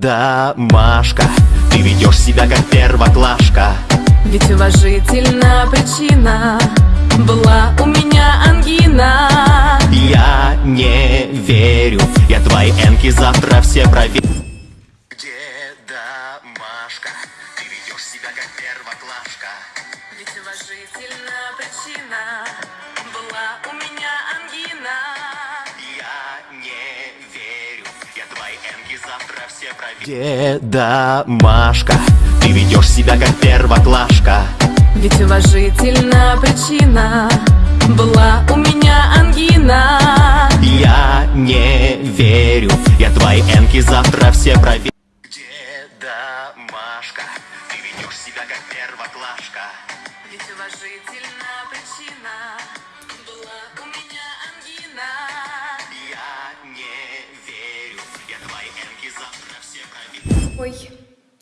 Да, Машка, ты ведешь себя как первоклашка. Ведь уважительна причина Была у меня ангина. Я не верю, я твои энки завтра все проверю. Где Машка, ты ведешь себя как первоклашка. Ведь уважительна причина Была у меня Где Машка, ты ведешь себя как первоклашка. Ведь уважительна причина Была у меня ангина. Я не верю, я твои энки завтра все проверю Где Машка, ты ведешь себя как первоклашка. Ведь уважительна причина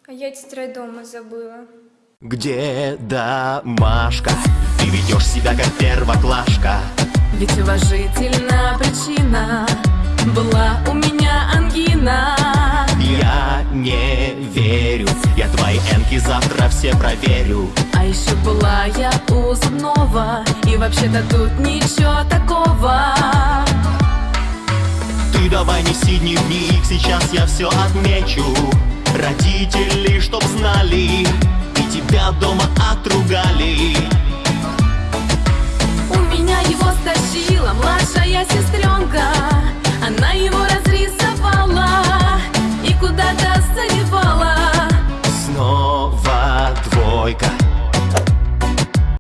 а я тетрадь дома забыла. Где Машка, ты ведешь себя как первоклашка. Ведь уважительна причина Была у меня ангина. Я не верю, я твои энки завтра все проверю. А еще была я у зубного И вообще-то тут ничего такого. Ты давай неси дневник, сейчас я все отмечу. Родители, узнали И тебя дома отругали. У меня его стащила младшая сестренка. Она его разрисовала И куда-то заливала. Снова двойка.